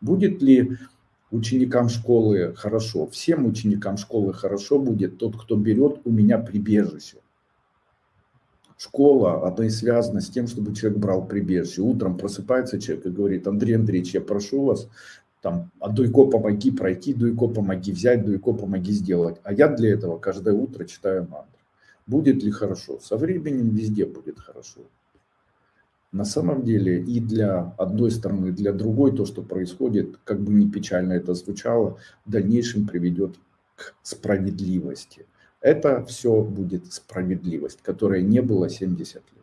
Будет ли ученикам школы хорошо? Всем ученикам школы хорошо будет тот, кто берет у меня прибежище. Школа, она и связана с тем, чтобы человек брал прибежище. Утром просыпается человек и говорит, Андрей Андреевич, я прошу вас, там, а Дуйко помоги пройти, Дуйко помоги взять, Дуйко помоги сделать. А я для этого каждое утро читаю мантру. Будет ли хорошо? Со временем везде будет хорошо. На самом деле и для одной стороны, и для другой то, что происходит, как бы ни печально это звучало, в дальнейшем приведет к справедливости. Это все будет справедливость, которая не была 70 лет.